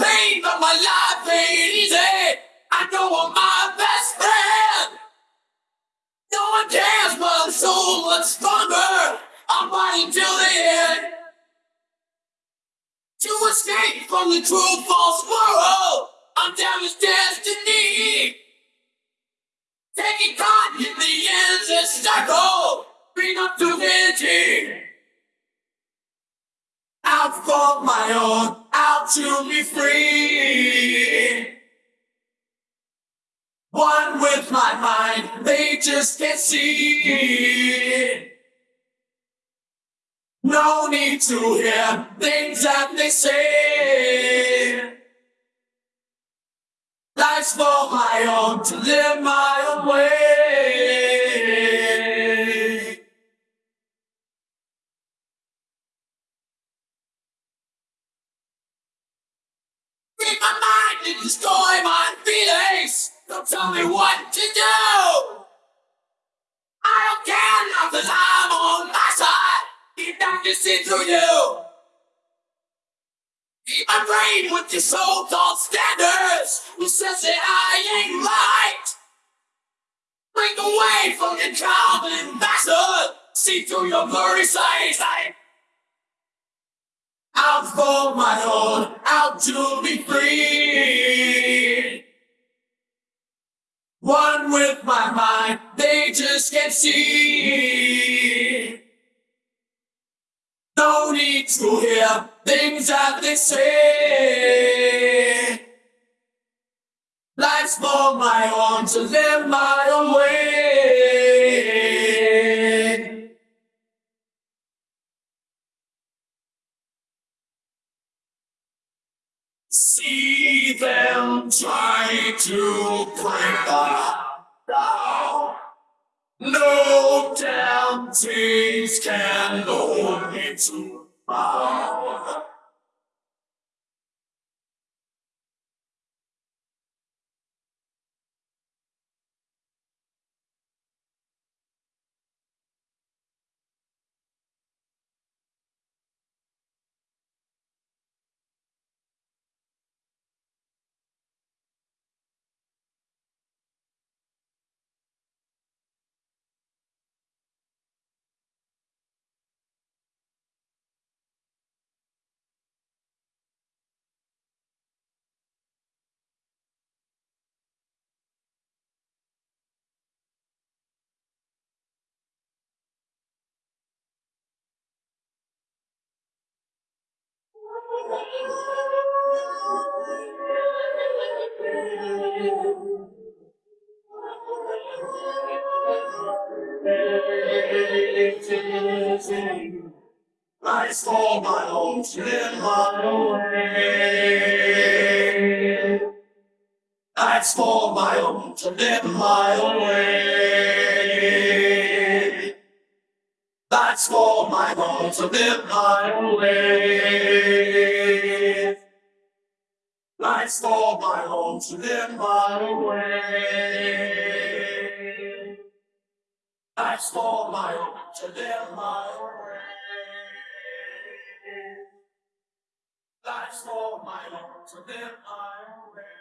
pain, but my life ain't easy. I know I'm my best friend. No one cares, but I'm so much stronger. I'm fighting till the end. To escape from the true false world, I'm damaged destiny. Taking caught in the endless cycle, bring up to vanity. Out for my own, to be free. One with my mind, they just can't see. No need to hear things that they say. Life's for my own, to live my own way. Destroy my feelings. Don't tell me what to do. I don't care now cause I'm on my side. Keep down to see through you. My brain with your so-called standards. Who says that I ain't right? Break away from your common bastard. See through your blurry sight. Out for my own, out to be free. One with my mind, they just can't see. No need to hear things that they say. Life's for my own, to live my own way. See them try to break us down. No temptations can hold me to bound. Life's for my own, live my own. Life's for my own, to live my own way. That's for my own, to live my way. Life's for my own, to live my way. Life's for my own, to live my way. Life's for my own, to live my way.